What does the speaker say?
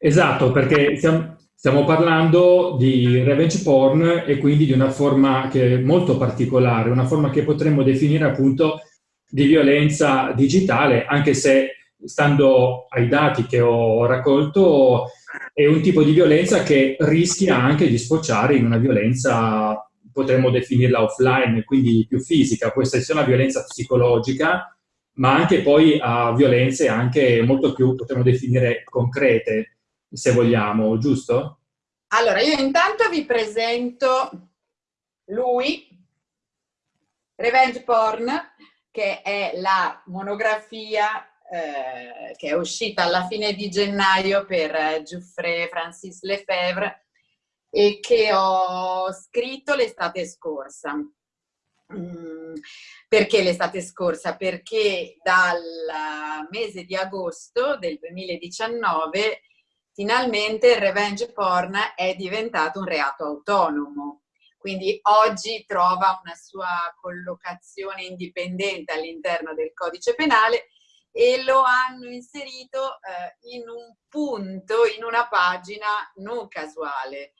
Esatto, perché stiamo, stiamo parlando di revenge porn e quindi di una forma che è molto particolare, una forma che potremmo definire appunto di violenza digitale, anche se stando ai dati che ho raccolto è un tipo di violenza che rischia anche di sfociare in una violenza, potremmo definirla offline, quindi più fisica, può essere sia una violenza psicologica, ma anche poi a violenze anche molto più, potremmo definire, concrete, se vogliamo, giusto? Allora, io intanto vi presento lui, Revenge Porn, che è la monografia eh, che è uscita alla fine di gennaio per Giuffre Francis Lefebvre e che ho scritto l'estate scorsa. Mm, perché l'estate scorsa? Perché dal mese di agosto del 2019 finalmente il revenge porn è diventato un reato autonomo. Quindi oggi trova una sua collocazione indipendente all'interno del codice penale e lo hanno inserito eh, in un punto, in una pagina non casuale,